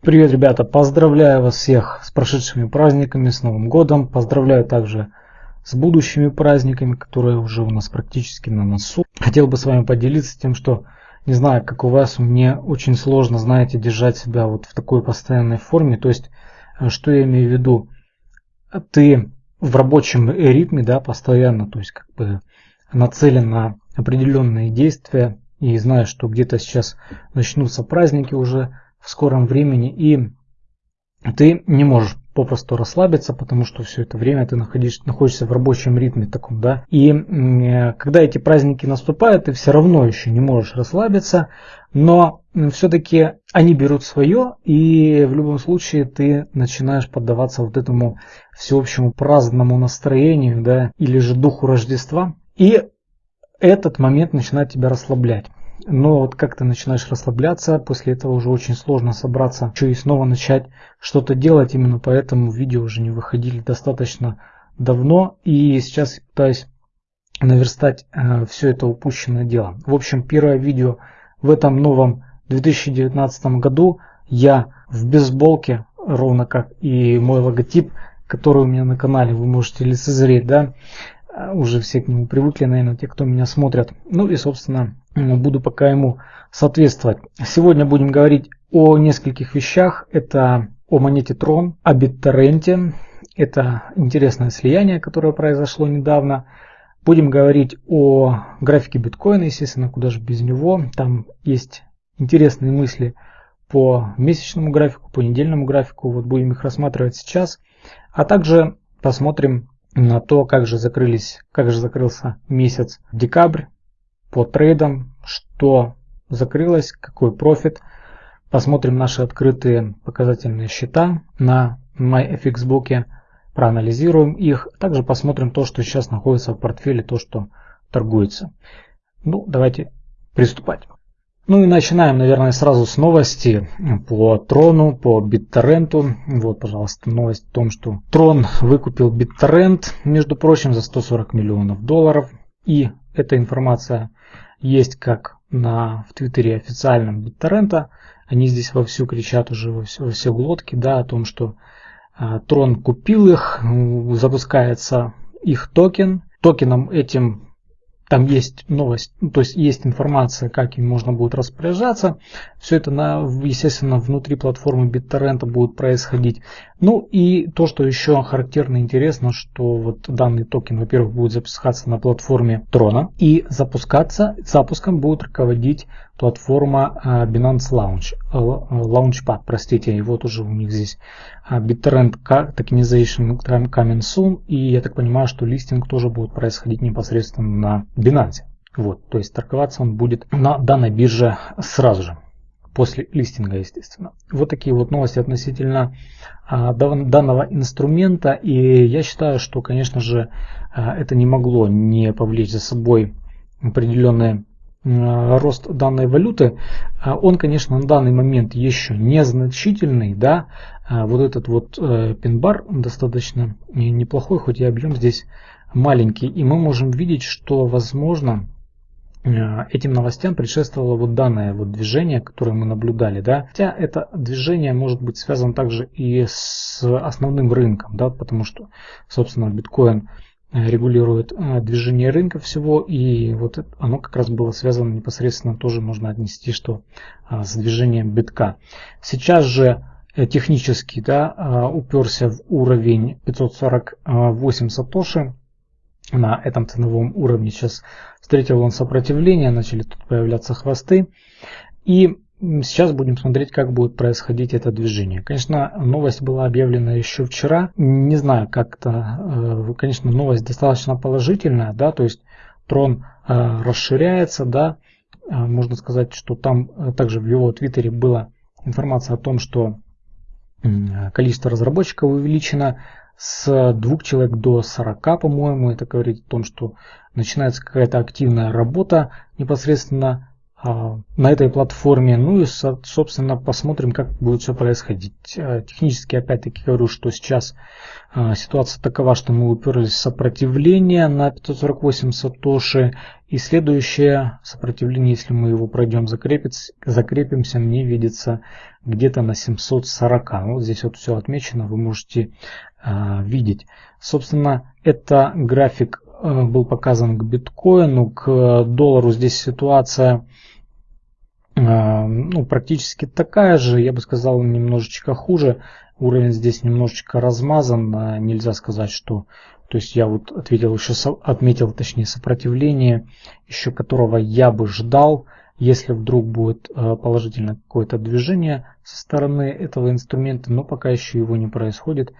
Привет, ребята! Поздравляю вас всех с прошедшими праздниками, с Новым годом. Поздравляю также с будущими праздниками, которые уже у нас практически на носу. Хотел бы с вами поделиться тем, что не знаю, как у вас, мне очень сложно, знаете, держать себя вот в такой постоянной форме. То есть, э, что я имею в виду? Ты в рабочем ритме, да, постоянно, то есть как бы нацелен на определенные действия и знаешь, что где-то сейчас начнутся праздники уже, в скором времени, и ты не можешь попросту расслабиться, потому что все это время ты находишь, находишься в рабочем ритме таком, да. И э, когда эти праздники наступают, ты все равно еще не можешь расслабиться, но все-таки они берут свое, и в любом случае ты начинаешь поддаваться вот этому всеобщему праздному настроению, да, или же духу Рождества. И этот момент начинает тебя расслаблять. Но вот как ты начинаешь расслабляться, после этого уже очень сложно собраться, еще и снова начать что-то делать. Именно поэтому видео уже не выходили достаточно давно. И сейчас пытаюсь наверстать э, все это упущенное дело. В общем, первое видео в этом новом 2019 году я в бейсболке, ровно как и мой логотип, который у меня на канале, вы можете лицезреть, да, э, уже все к нему привыкли, наверное, те, кто меня смотрят. Ну и, собственно, буду пока ему соответствовать. Сегодня будем говорить о нескольких вещах. Это о монете Tron, о BitTorrent. Это интересное слияние, которое произошло недавно. Будем говорить о графике биткоина, естественно, куда же без него. Там есть интересные мысли по месячному графику, по недельному графику. Вот будем их рассматривать сейчас. А также посмотрим на то, как же закрылись, как же закрылся месяц декабрь по трейдам, что закрылось, какой профит. Посмотрим наши открытые показательные счета на MyFXBook, проанализируем их. Также посмотрим то, что сейчас находится в портфеле, то, что торгуется. Ну, давайте приступать. Ну и начинаем, наверное, сразу с новости по Трону, по BitTorrent. Вот, пожалуйста, новость о том, что Трон выкупил BitTorrent, между прочим, за 140 миллионов долларов. И эта информация есть как на, в Твиттере официальном BitTorrent. Они здесь вовсю кричат уже во все, во все глотки, да, о том, что а, Трон купил их, запускается их токен. Токеном этим там есть новость, ну, то есть есть информация, как им можно будет распоряжаться. Все это, на, естественно, внутри платформы BitTorrent будет происходить. Ну и то, что еще характерно интересно, что вот данный токен, во-первых, будет запускаться на платформе Трона и запускаться, запуском будет руководить платформа а, Binance Launch, э, Launchpad, простите, и вот уже у них здесь а, BitTorrent Tokenization coming soon, и я так понимаю, что листинг тоже будет происходить непосредственно на Binance. Вот, то есть торговаться он будет на данной бирже сразу же, после листинга, естественно. Вот такие вот новости относительно а, данного инструмента, и я считаю, что, конечно же, это не могло не повлечь за собой определенные Э, рост данной валюты, э, он, конечно, на данный момент еще незначительный, да, э, вот этот вот пин-бар достаточно неплохой, хоть и объем здесь маленький, и мы можем видеть, что, возможно, этим новостям предшествовало вот данное вот движение, которое мы наблюдали, да, хотя это движение может быть связано также и с основным рынком, да, потому что, собственно, биткоин Э, регулирует э, движение рынка всего, и вот оно как раз было связано непосредственно, тоже можно отнести, что с движением битка. Сейчас же э, технически да, уперся в уровень 548 сатоши, на этом ценовом уровне сейчас встретил он сопротивление, начали тут появляться хвосты. И Сейчас будем смотреть, как будет происходить это движение. Конечно, новость была объявлена еще вчера. Не знаю, как-то, э, конечно, новость достаточно положительная, да, то есть трон э, расширяется, да, э, можно сказать, что там также в его твиттере была информация о том, что количество разработчиков увеличено с двух человек до 40, по-моему. Это говорит о том, что начинается какая-то активная работа непосредственно на этой платформе. Ну и, собственно, посмотрим, как будет все происходить. А, технически, опять-таки, говорю, что сейчас а, ситуация такова, что мы уперлись в сопротивление на 548 сатоши. И следующее сопротивление, если мы его пройдем, закрепимся, мне видится где-то на 740. Ну, вот здесь вот все отмечено, вы можете видеть. Собственно, это график был показан к биткоину, к доллару здесь ситуация а, ну, практически такая же, я бы сказал, немножечко хуже. Уровень здесь немножечко размазан, нельзя сказать, что... То есть я вот ответил еще, отметил точнее сопротивление, еще которого я бы ждал, если вдруг будет положительное какое-то движение со стороны этого инструмента, но пока еще его не происходит,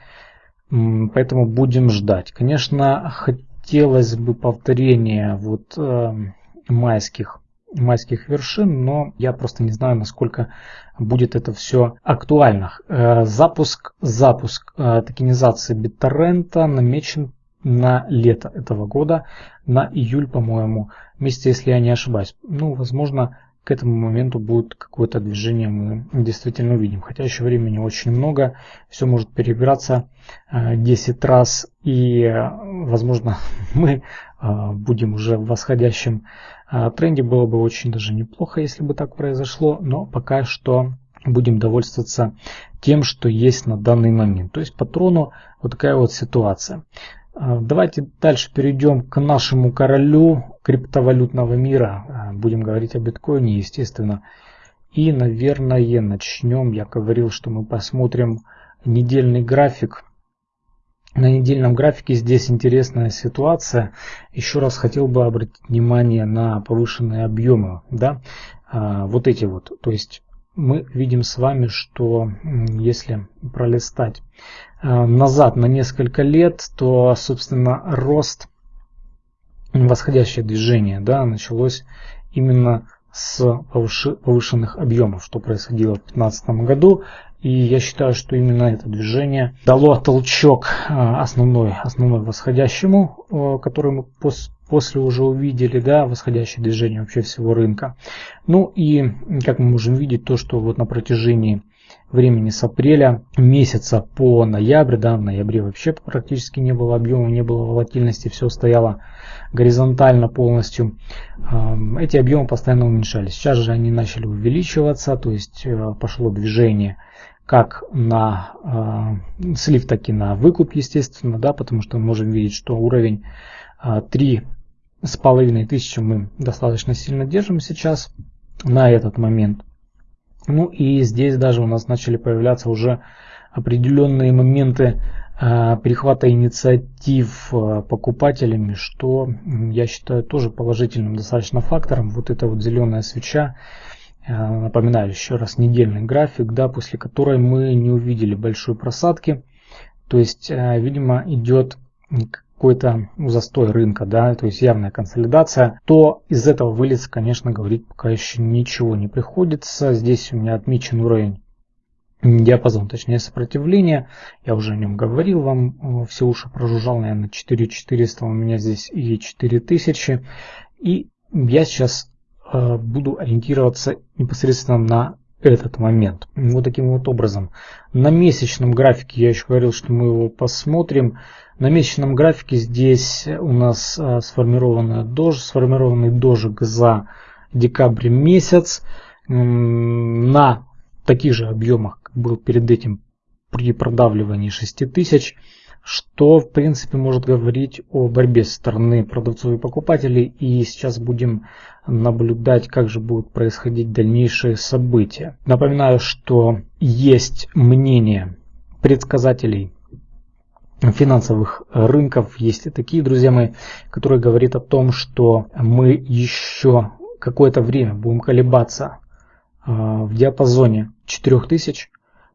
поэтому будем ждать. Конечно, хотелось бы повторения вот майских майских вершин, но я просто не знаю, насколько будет это все актуально. Э, запуск, запуск э, токенизации BitTorrent намечен на лето этого года, на июль, по-моему, месяце, если я не ошибаюсь. Ну, возможно, к этому моменту будет какое-то движение, мы действительно увидим. Хотя еще времени очень много, все может переиграться 10 э, раз, и, возможно, мы будем уже в восходящем тренде было бы очень даже неплохо, если бы так произошло, но пока что будем довольствоваться тем, что есть на данный момент. То есть по трону вот такая вот ситуация. А, давайте дальше перейдем к нашему королю криптовалютного мира. А, будем говорить о биткоине, естественно. И, наверное, начнем. Я говорил, что мы посмотрим недельный график на недельном графике здесь интересная ситуация. Еще раз хотел бы обратить внимание на повышенные объемы. Да? А, вот эти вот. То есть мы видим с вами, что если пролистать а, назад на несколько лет, то, собственно, рост, восходящее движение да, началось именно с повышенных объемов, что происходило в 2015 году. И я считаю, что именно это движение дало толчок а, основной, основной восходящему, который мы после уже увидели, да, восходящее движение вообще всего рынка. Ну и, как мы можем видеть, то, что вот на протяжении времени с апреля месяца по ноябрь, да, в ноябре вообще практически не было объема, не было волатильности, все стояло горизонтально полностью. Эти объемы постоянно уменьшались. Сейчас же они начали увеличиваться, то есть э, пошло движение как на э, слив, так и на выкуп, естественно, да, потому что мы можем видеть, что уровень э, 3 с половиной тысячи мы достаточно сильно держим сейчас на этот момент. Ну и здесь даже у нас начали появляться уже определенные моменты э, перехвата инициатив э, покупателями, что я считаю тоже положительным достаточно фактором. Вот эта вот зеленая свеча, э, напоминаю еще раз недельный график, да, после которой мы не увидели большой просадки. То есть, видимо, идет какой-то застой рынка, да, то есть явная консолидация, то из этого вылез, конечно, говорить пока еще ничего не приходится. Здесь у меня отмечен уровень диапазон, точнее сопротивления. Я уже о нем говорил вам, все уши прожужжал, наверное, 4400, у меня здесь и 4000. И я сейчас э, буду ориентироваться непосредственно на этот момент. Вот таким вот образом. На месячном графике я еще говорил, что мы его посмотрим. На месячном графике здесь у нас а, сформированная дож, сформированный дожик за декабрь месяц на таких же объемах, как был перед этим при продавливании 6000, что в принципе может говорить о борьбе со стороны продавцов и покупателей. И сейчас будем наблюдать, как же будут происходить дальнейшие события. Напоминаю, что есть мнение предсказателей финансовых рынков. Есть и такие, друзья мои, которые говорят о том, что мы еще какое-то время будем колебаться а, в диапазоне 4000,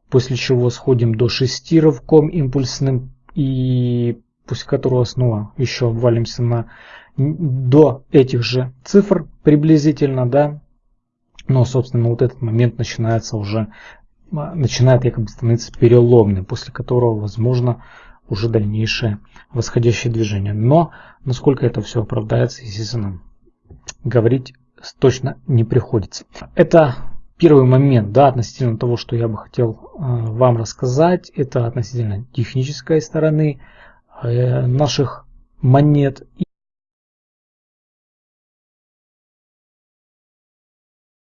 после чего сходим до 6 рывком импульсным и после которого снова еще обвалимся на до этих же цифр приблизительно, да, но, собственно, вот этот момент начинается уже, начинает якобы становиться переломным, после которого, возможно, уже дальнейшее восходящее движение. Но насколько это все оправдается, естественно, говорить точно не приходится. Это первый момент, да, относительно того, что я бы хотел э, вам рассказать. Это относительно технической стороны э, наших монет.